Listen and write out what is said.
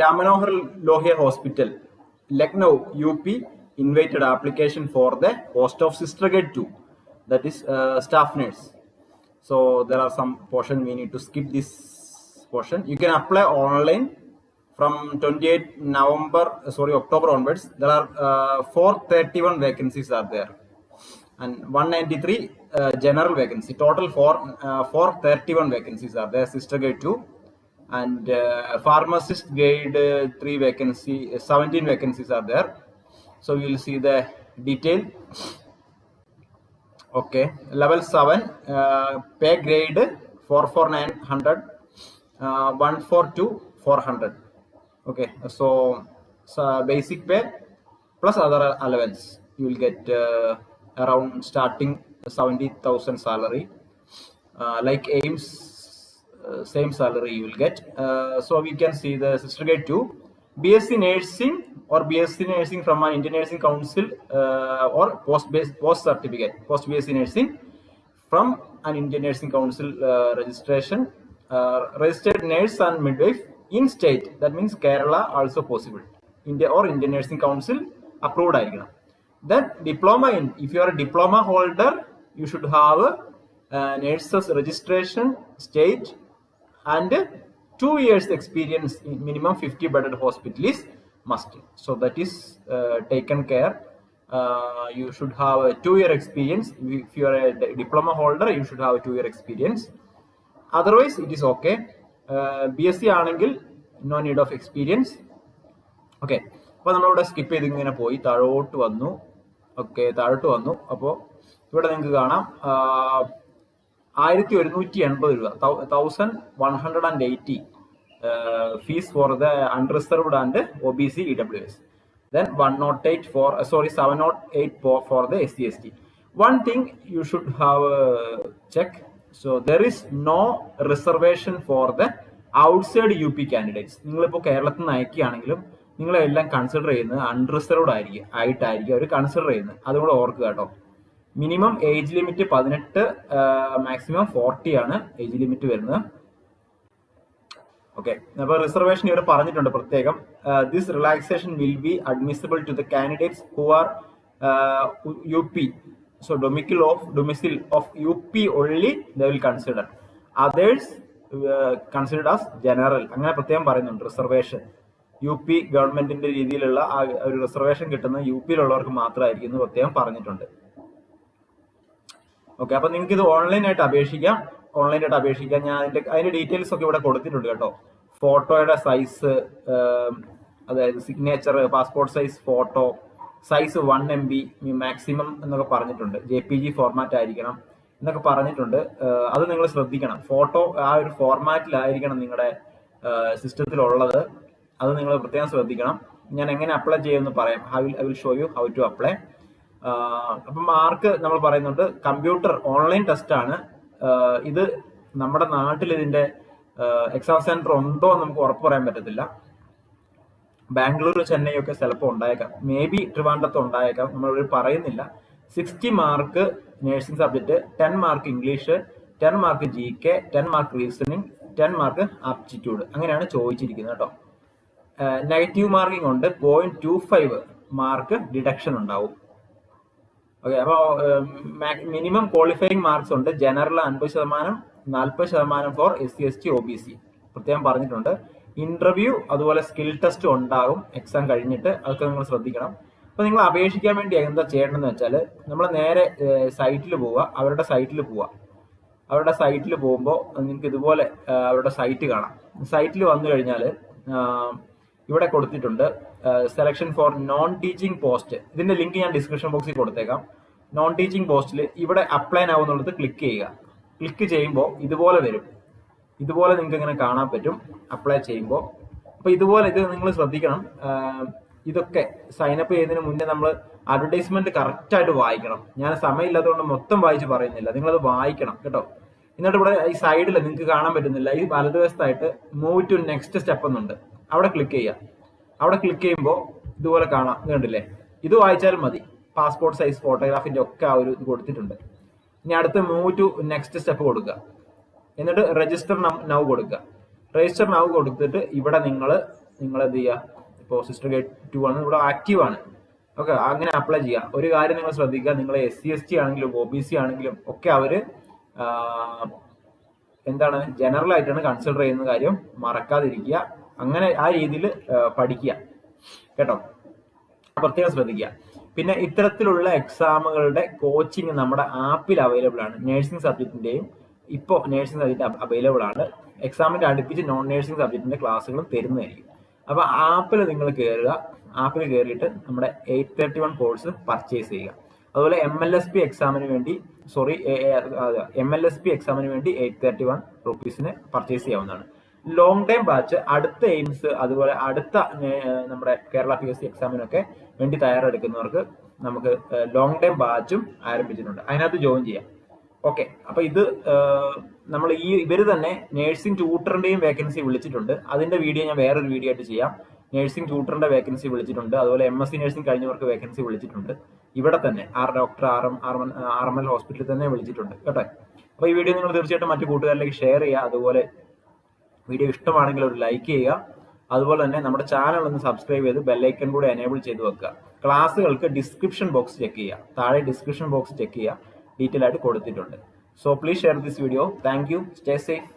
Ramanohar Lohia Hospital, Lucknow, UP, invited application for the post of Sister Grade 2, that is uh, staff nurse. So there are some portion we need to skip this portion. You can apply online from 28 November, uh, sorry, October onwards. There are uh, 431 vacancies are there and 193 uh, general vacancy. Total for uh, 431 vacancies are there. Sister grade 2 and uh, pharmacist grade uh, 3 vacancy, uh, 17 vacancies are there. So you will see the detail. Okay, level 7 uh, pay grade 44900, uh, 142 400. Okay, so, so basic pay plus other allowance you will get uh, around starting 70,000 salary. Uh, like AIMS, same salary you will get. Uh, so we can see the sister grade 2 BSc nursing or BSc nursing from an Indian Nursing Council uh, or post base post certificate post BSc nursing from an Indian Nursing Council uh, registration uh, registered nurse and midwife in state that means Kerala also possible India or Indian Nursing Council approved ആയിരിക്കണം then diploma in if you are a diploma holder you should have a nurses registration state and two years experience in minimum 50 bedded hospital is must so that is uh, taken care uh, you should have a two year experience if you are a diploma holder you should have a two year experience otherwise it is okay uh, bsc ആണെങ്കിൽ no need of experience okay അപ്പോൾ നമ്മളിവിടെ skip ചെയ്ത് ഇങ്ങനെ പോയി താഴോട്ട് വന്നു okay താഴോട്ട് വന്നു അപ്പോൾ ഇവിടെ നിങ്ങൾക്ക് കാണാം ആയിരത്തി ഒരുന്നൂറ്റി എൺപത് രൂപ thousand one hundred and eighty fees for the unreserved and O B C E W S then one nought eight four sorry 108 eight four four 708 S C S T one thing you should have check so there is no reservation for the outside U P candidates നിങ്ങളിപ്പോൾ കേരളത്തിൽ നിന്ന് അയക്കുകയാണെങ്കിലും നിങ്ങളെല്ലാം consider ചെയ്യുന്നത് unreserved ആയിരിക്കും ആയിട്ടായിരിക്കും അവർ consider ചെയ്യുന്നത്. അതുകൂടെ ഓർക്കുക കേട്ടോ. മിനിമം ഏജ് ലിമിറ്റ് പതിനെട്ട് മാക്സിമം ഫോർട്ടി ആണ് ഏജ് ലിമിറ്റ് വരുന്നത്. ഓക്കെ അപ്പൊ റിസർവേഷൻ ഇവിടെ പറഞ്ഞിട്ടുണ്ട് പ്രത്യേകം. This relaxation will be admissible to the candidates who are U P so domicile of domicile of U P only the will consider others considered as general അങ്ങനെ പ്രത്യേകം പറയുന്നുണ്ട് reservation U P ഗവൺമെന്റിന്റെ രീതിയിലുള്ള ആ ഒരു റിസർവേഷൻ കിട്ടുന്ന U പിയിലുള്ളവർക്ക് മാത്രമായിരിക്കും എന്ന് പ്രത്യേകം പറഞ്ഞിട്ടുണ്ട്. ഓക്കെ അപ്പൊ നിങ്ങൾക്ക് ഇത് ഓൺലൈനായിട്ട് അപേക്ഷിക്കാം. ഓൺലൈനായിട്ട് അപേക്ഷിക്കാം. ഞാൻ അതിന്റെ അതിന്റെ ഡീറ്റെയിൽസ് ഒക്കെ ഇവിടെ കൊടുത്തിട്ടുണ്ട് കേട്ടോ. ഫോട്ടോയുടെ സൈസ് അതായത് signature passport size photo size one M B maximum എന്നൊക്കെ പറഞ്ഞിട്ടുണ്ട്. ജെ പി ജി ഫോർമാറ്റ് ആയിരിക്കണം എന്നൊക്കെ പറഞ്ഞിട്ടുണ്ട്. അത് നിങ്ങൾ ശ്രദ്ധിക്കണം. ഫോട്ടോ ആ ഒരു ഫോർമാറ്റിലായിരിക്കണം നിങ്ങളുടെ സിസ്റ്റത്തിലുള്ളത് അത് നിങ്ങൾ പ്രത്യേകം ശ്രദ്ധിക്കണം. ഞാൻ എങ്ങനെ അപ്ലൈ ചെയ്യുമെന്ന് പറയാം. I will I will show you how to apply അപ്പം മാർക്ക് നമ്മൾ പറയുന്നുണ്ട്. കമ്പ്യൂട്ടർ ഓൺലൈൻ ടെസ്റ്റ് ആണ്. ഇത് നമ്മുടെ നാട്ടിൽ ഇതിന്റെ എക്സാം സെന്റർ ഉണ്ടോ എന്ന് നമുക്ക് ഉറപ്പ് പറയാൻ പറ്റത്തില്ല. ബാംഗ്ലൂർ ചെന്നൈ ഒക്കെ ചിലപ്പോൾ ഉണ്ടായേക്കാം. മേ ബി ട്രിവാൻഡ്രത്ത് ഉണ്ടായേക്കാം. നമ്മൾ പറയുന്നില്ല. Sixty mark nursing subject ten mark English ten mark G K ten mark reasoning ten mark aptitude അങ്ങനെയാണ് ചോദിച്ചിരിക്കുന്നത് കേട്ടോ. നെഗറ്റീവ് മാർക്കിംഗ് ഉണ്ട്. Point two five mark deduction ഉണ്ടാവും. ഓക്കെ അപ്പോൾ മിനിമം ക്വാളിഫയിങ് മാർക്സ് ഉണ്ട്. ജനറൽ അൻപത് ശതമാനം നാൽപ്പത് ശതമാനം for S C S T O B C പ്രത്യേകം പറഞ്ഞിട്ടുണ്ട്. ഇന്റർവ്യൂ അതുപോലെ സ്കിൽ ടെസ്റ്റ് ഉണ്ടാകും. എക്സാം കഴിഞ്ഞിട്ട് അതൊക്കെ നിങ്ങൾ ശ്രദ്ധിക്കണം. അപ്പൊ നിങ്ങൾ അപേക്ഷിക്കാൻ വേണ്ടി എന്താ ചെയ്യേണ്ടതെന്ന് വെച്ചാൽ നമ്മൾ നേരെ സൈറ്റിൽ പോവുക. അവരുടെ സൈറ്റിൽ പോവുക. അവരുടെ സൈറ്റിൽ പോകുമ്പോൾ നിങ്ങൾക്ക് ഇതുപോലെ അവരുടെ സൈറ്റ് കാണാം. സൈറ്റിൽ വന്നു കഴിഞ്ഞാൽ ഇവിടെ കൊടുത്തിട്ടുണ്ട്. Selection for non teaching post ഇതിന്റെ ലിങ്ക് ഞാൻ ഡിസ്ക്രിപ്ഷൻ ബോക്സിൽ കൊടുത്തേക്കാം. നോൺ ടീച്ചിങ് പോസ്റ്റിൽ ഇവിടെ അപ്ലൈ ആവുന്നുള്ളത് ക്ലിക്ക് ചെയ്യുക. ക്ലിക്ക് ചെയ്യുമ്പോൾ ഇതുപോലെ വരും. ഇതുപോലെ നിങ്ങൾക്ക് ഇങ്ങനെ കാണാൻ പറ്റും. അപ്ലൈ ചെയ്യുമ്പോൾ അപ്പോൾ ഇതുപോലെ ഇത് നിങ്ങൾ ശ്രദ്ധിക്കണം. ഇതൊക്കെ സൈനപ്പ് ചെയ്യുന്നതിന് മുന്നേ നമ്മൾ അഡ്വർടൈസ്മെന്റ് കറക്റ്റായിട്ട് വായിക്കണം. ഞാൻ സമയമില്ലാത്തതുകൊണ്ട് മൊത്തം വായിച്ച് പറയുന്നില്ല. നിങ്ങളത് വായിക്കണം കേട്ടോ. എന്നിട്ട് ഇവിടെ ഈ സൈഡിൽ നിങ്ങൾക്ക് കാണാൻ പറ്റുന്നില്ല. ഈ വലതുവശത്തായിട്ട് മൂവ് ടു നെക്സ്റ്റ് സ്റ്റെപ്പ് എന്നുണ്ട്. അവിടെ ക്ലിക്ക് ചെയ്യുക. അവിടെ ക്ലിക്ക് ചെയ്യുമ്പോൾ ഇതുപോലെ കാണാം. കണ്ടില്ലേ? ഇത് വായിച്ചാലും മതി. പാസ്പോർട്ട് സൈസ് ഫോട്ടോഗ്രാഫിന്റെ ഒക്കെ ആ ഒരു ഇത് കൊടുത്തിട്ടുണ്ട്. ഇനി അടുത്ത് മൂവ് ടു നെക്സ്റ്റ് സ്റ്റെപ്പ് കൊടുക്കുക. എന്നിട്ട് രജിസ്റ്റർ നൗ കൊടുക്കുക. രജിസ്റ്റർ നൗ കൊടുത്തിട്ട് ഇവിടെ നിങ്ങൾ നിങ്ങൾ എന്ത് ചെയ്യുക? ഇപ്പോൾ സിസ്റ്റർ ഗേറ്റ് ടു ആണ്. ഇവിടെ ആക്റ്റീവ് ആണ്. ഓക്കെ അങ്ങനെ അപ്ലൈ ചെയ്യുക. ഒരു കാര്യം നിങ്ങൾ ശ്രദ്ധിക്കുക. നിങ്ങൾ എസ് സി എസ് ടി ആണെങ്കിലും ഒ ബി സി ആണെങ്കിലും ഒക്കെ അവർ എന്താണ്? ജനറൽ ആയിട്ടാണ് കൺസിഡർ ചെയ്യുന്ന കാര്യം മറക്കാതിരിക്കുക. അങ്ങനെ ആ രീതിയിൽ പഠിക്കുക. കേട്ടോ? പ്രത്യേകം ശ്രദ്ധിക്കുക. പിന്നെ ഇത്തരത്തിലുള്ള എക്സാമുകളുടെ കോച്ചിങ് നമ്മുടെ ആപ്പിൽ അവൈലബിൾ ആണ്. നഴ്സിംഗ് സബ്ജക്റ്റിന്റെയും ഇപ്പോൾ നഴ്സിംഗ് സബ്ജക്റ്റ് അവൈലബിൾ ആണ്. എക്സാമിന്റെ അടുപ്പിച്ച് നോൺ നഴ്സിംഗ് സബ്ജക്റ്റിന്റെ ക്ലാസ്സുകളും തരുന്നതായിരിക്കും. അപ്പൊ ആപ്പിൽ നിങ്ങൾ കയറുക ആപ്പിൽ കയറിയിട്ട് നമ്മുടെ eight thirty one course purchase ചെയ്യുക. അതുപോലെ എം എൽ എസ് പി എക്സാമിന് വേണ്ടി sorry M L S P എക്സാമിന് വേണ്ടി എയ്റ്റ് തേർട്ടി വൺ റുപ്പീസിന് പർച്ചേസ് ചെയ്യാവുന്നതാണ്. ലോങ് ടൈം ബാച്ച് അടുത്ത എയിംസ് അതുപോലെ അടുത്ത നമ്മുടെ കേരള പി എസ് സി എക്സാമിനൊക്കെ വേണ്ടി തയ്യാറെടുക്കുന്നവർക്ക് നമുക്ക് ലോങ് ടൈം ബാച്ചും ആരംഭിച്ചിട്ടുണ്ട്. അതിനകത്ത് ജോയിൻ ചെയ്യാം. ഓക്കെ അപ്പൊ ഇത് നമ്മൾ ഈ ഇവർ തന്നെ നേഴ്സിംഗ് ട്യൂട്ടറിന്റെയും വേക്കൻസി വിളിച്ചിട്ടുണ്ട്. അതിന്റെ വീഡിയോ ഞാൻ വേറൊരു വീഡിയോ ആയിട്ട് ചെയ്യാം. നേഴ്സിംഗ് ട്യൂട്ടറിന്റെ വേക്കൻസി വിളിച്ചിട്ടുണ്ട്. അതുപോലെ എം എസ് സി നേഴ്സിംഗ് കഴിഞ്ഞവർക്ക് വേക്കൻസി വിളിച്ചിട്ടുണ്ട്. ഇവിടെ തന്നെ R doctor R M R M L ഹോസ്പിറ്റലിൽ തന്നെ വിളിച്ചിട്ടുണ്ട്. കേട്ടോ? അപ്പൊ ഈ വീഡിയോ നിങ്ങൾ തീർച്ചയായിട്ടും മറ്റു കൂട്ടുകാരിലേക്ക് ഷെയർ ചെയ്യുക. അതുപോലെ വീഡിയോ ഇഷ്ടമാണെങ്കിൽ ഒരു ലൈക്ക് ചെയ്യുക. അതുപോലെ തന്നെ നമ്മുടെ ചാനൽ ഒന്ന് സബ്സ്ക്രൈബ് ചെയ്ത് ബെല്ലൈക്കൺ കൂടെ എനേബിൾ ചെയ്ത് വെക്കുക. ക്ലാസ്സുകൾക്ക് ഡിസ്ക്രിപ്ഷൻ ബോക്സ് ചെക്ക് ചെയ്യുക. താഴെ ഡിസ്ക്രിപ്ഷൻ ബോക്സ് ചെക്ക് ചെയ്യുക. ഡീറ്റെയിൽ ആയിട്ട് കൊടുത്തിട്ടുണ്ട്. So please share this video thank you stay safe